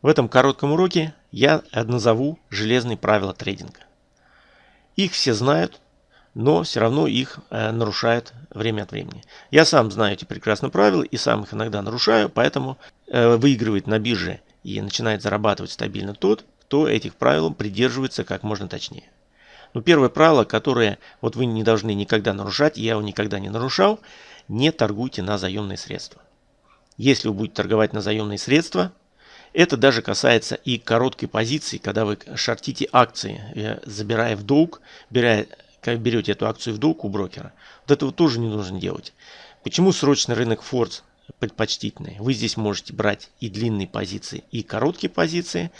В этом коротком уроке я назову железные правила трейдинга. Их все знают, но все равно их э, нарушают время от времени. Я сам знаю эти прекрасные правила и сам их иногда нарушаю, поэтому э, выигрывает на бирже и начинает зарабатывать стабильно тот, кто этих правил придерживается как можно точнее. Но первое правило, которое вот вы не должны никогда нарушать, я его никогда не нарушал, не торгуйте на заемные средства. Если вы будете торговать на заемные средства, это даже касается и короткой позиции, когда вы шортите акции, э, забирая в долг, беря, берете эту акцию в долг у брокера. Вот этого тоже не нужно делать. Почему срочный рынок Фордс предпочтительный? Вы здесь можете брать и длинные позиции, и короткие позиции,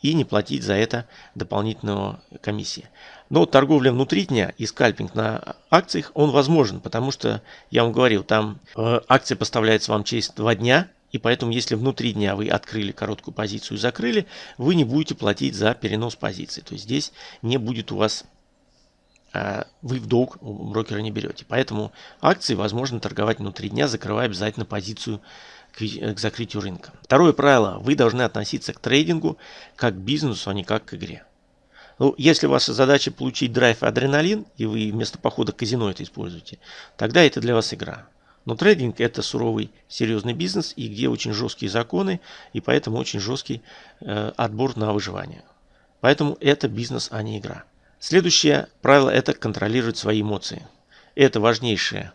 и не платить за это дополнительную комиссии. Но торговля внутри дня и скальпинг на акциях, он возможен, потому что, я вам говорил, там э, акция поставляется вам через два дня, и поэтому, если внутри дня вы открыли короткую позицию и закрыли, вы не будете платить за перенос позиции. То есть здесь не будет у вас, э, вы в долг у брокера не берете. Поэтому акции возможно торговать внутри дня, закрывая обязательно позицию к, к закрытию рынка. Второе правило. Вы должны относиться к трейдингу как к бизнесу, а не как к игре. Ну, если ваша задача получить драйв и адреналин, и вы вместо похода в казино это используете, тогда это для вас игра. Но трейдинг это суровый, серьезный бизнес, и где очень жесткие законы, и поэтому очень жесткий э, отбор на выживание. Поэтому это бизнес, а не игра. Следующее правило это контролировать свои эмоции. Это важнейшее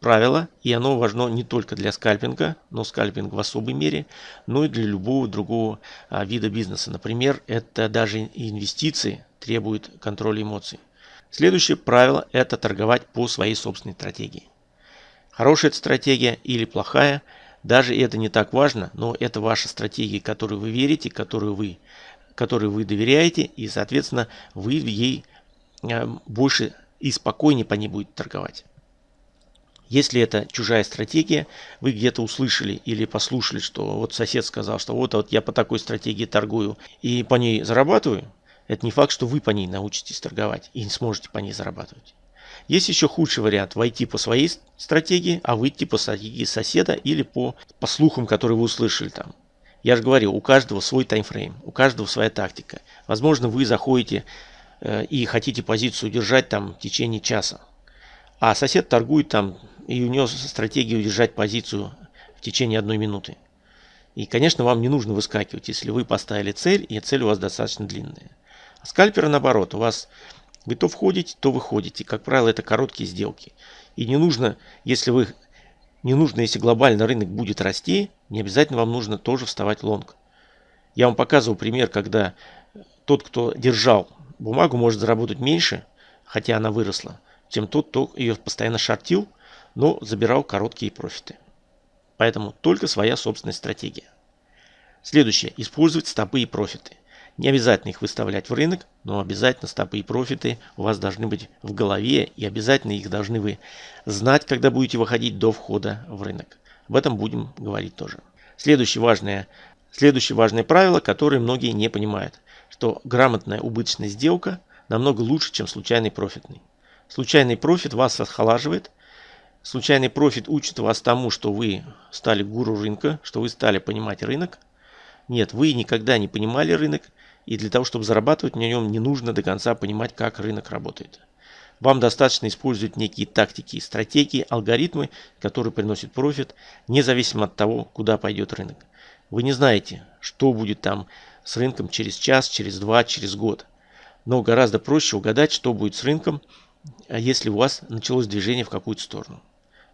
правило, и оно важно не только для скальпинга, но скальпинг в особой мере, но и для любого другого а, вида бизнеса. Например, это даже инвестиции требуют контроля эмоций. Следующее правило – это торговать по своей собственной стратегии. Хорошая это стратегия или плохая, даже это не так важно, но это ваша стратегия, которой вы верите, которую вы, которой вы доверяете, и, соответственно, вы ей а, больше и спокойнее по ней будете торговать. Если это чужая стратегия, вы где-то услышали или послушали, что вот сосед сказал, что вот, вот я по такой стратегии торгую и по ней зарабатываю, это не факт, что вы по ней научитесь торговать и не сможете по ней зарабатывать. Есть еще худший вариант – войти по своей стратегии, а выйти по стратегии соседа или по, по слухам, которые вы услышали там. Я же говорю, у каждого свой таймфрейм, у каждого своя тактика. Возможно, вы заходите э, и хотите позицию удержать там в течение часа, а сосед торгует там и у него стратегия удержать позицию в течение одной минуты. И, конечно, вам не нужно выскакивать, если вы поставили цель, и цель у вас достаточно длинная. А скальпера наоборот, у вас вы то входите, то выходите. Как правило, это короткие сделки. И не нужно, если вы не нужно, если глобально рынок будет расти, не обязательно вам нужно тоже вставать лонг. Я вам показывал пример, когда тот, кто держал бумагу, может заработать меньше, хотя она выросла, чем тот, кто ее постоянно шортил, но забирал короткие профиты. Поэтому только своя собственная стратегия. Следующее. Использовать стопы и профиты. Не обязательно их выставлять в рынок, но обязательно стопы и профиты у вас должны быть в голове и обязательно их должны вы знать, когда будете выходить до входа в рынок. Об этом будем говорить тоже. Следующее важное, следующее важное правило, которое многие не понимают, что грамотная убыточная сделка намного лучше, чем случайный профитный. Случайный профит вас расхолаживает, Случайный профит учит вас тому, что вы стали гуру рынка, что вы стали понимать рынок. Нет, вы никогда не понимали рынок, и для того, чтобы зарабатывать на нем, не нужно до конца понимать, как рынок работает. Вам достаточно использовать некие тактики, стратегии, алгоритмы, которые приносят профит, независимо от того, куда пойдет рынок. Вы не знаете, что будет там с рынком через час, через два, через год. Но гораздо проще угадать, что будет с рынком, если у вас началось движение в какую-то сторону.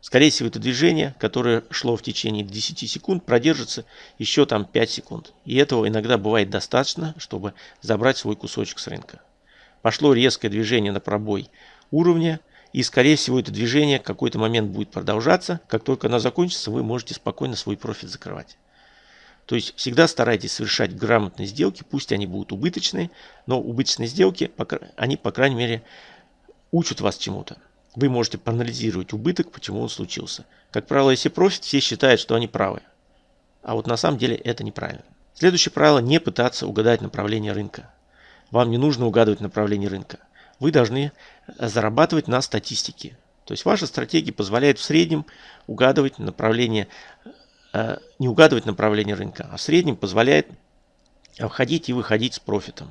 Скорее всего, это движение, которое шло в течение 10 секунд, продержится еще там 5 секунд. И этого иногда бывает достаточно, чтобы забрать свой кусочек с рынка. Пошло резкое движение на пробой уровня, и скорее всего это движение в какой-то момент будет продолжаться. Как только оно закончится, вы можете спокойно свой профит закрывать. То есть всегда старайтесь совершать грамотные сделки, пусть они будут убыточные, но убыточные сделки, они по крайней мере учат вас чему-то. Вы можете проанализировать убыток, почему он случился. Как правило, если профит, все считают, что они правы. А вот на самом деле это неправильно. Следующее правило – не пытаться угадать направление рынка. Вам не нужно угадывать направление рынка. Вы должны зарабатывать на статистике. То есть ваша стратегия позволяет в среднем угадывать направление, э, не угадывать направление рынка, а в среднем позволяет входить и выходить с профитом.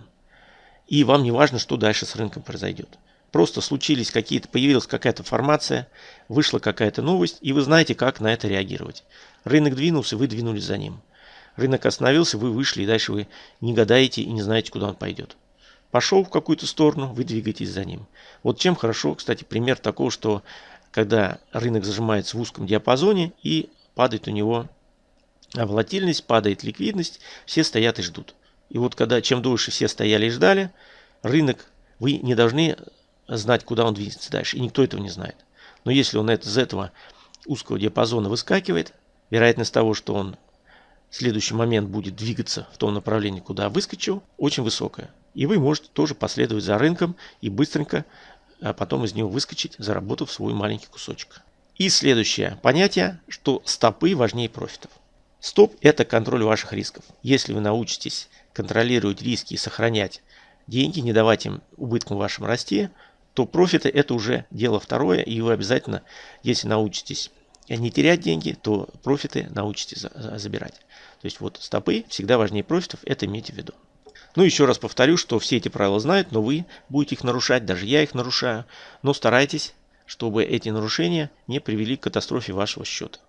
И вам не важно, что дальше с рынком произойдет. Просто случились какие-то, появилась какая-то формация, вышла какая-то новость, и вы знаете, как на это реагировать. Рынок двинулся, вы двинулись за ним. Рынок остановился, вы вышли, и дальше вы не гадаете и не знаете, куда он пойдет. Пошел в какую-то сторону, вы двигаетесь за ним. Вот чем хорошо, кстати, пример такого, что когда рынок зажимается в узком диапазоне и падает у него волатильность, падает ликвидность, все стоят и ждут. И вот когда чем дольше все стояли и ждали, рынок, вы не должны знать, куда он двинется дальше. И никто этого не знает. Но если он из этого узкого диапазона выскакивает, вероятность того, что он в следующий момент будет двигаться в том направлении, куда выскочил, очень высокая. И вы можете тоже последовать за рынком и быстренько а потом из него выскочить, заработав свой маленький кусочек. И следующее понятие, что стопы важнее профитов. Стоп – это контроль ваших рисков. Если вы научитесь контролировать риски и сохранять деньги, не давать им убыткам вашим расти, то профиты – это уже дело второе, и вы обязательно, если научитесь не терять деньги, то профиты научитесь забирать. То есть вот стопы всегда важнее профитов, это имейте в виду. Ну, еще раз повторю, что все эти правила знают, но вы будете их нарушать, даже я их нарушаю. Но старайтесь, чтобы эти нарушения не привели к катастрофе вашего счета.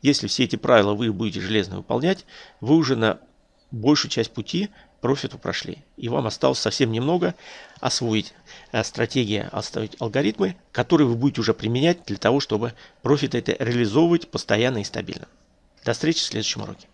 Если все эти правила вы будете железно выполнять, вы уже на большую часть пути профиту прошли. И вам осталось совсем немного освоить э, стратегии, оставить алгоритмы, которые вы будете уже применять для того, чтобы профит это реализовывать постоянно и стабильно. До встречи в следующем уроке.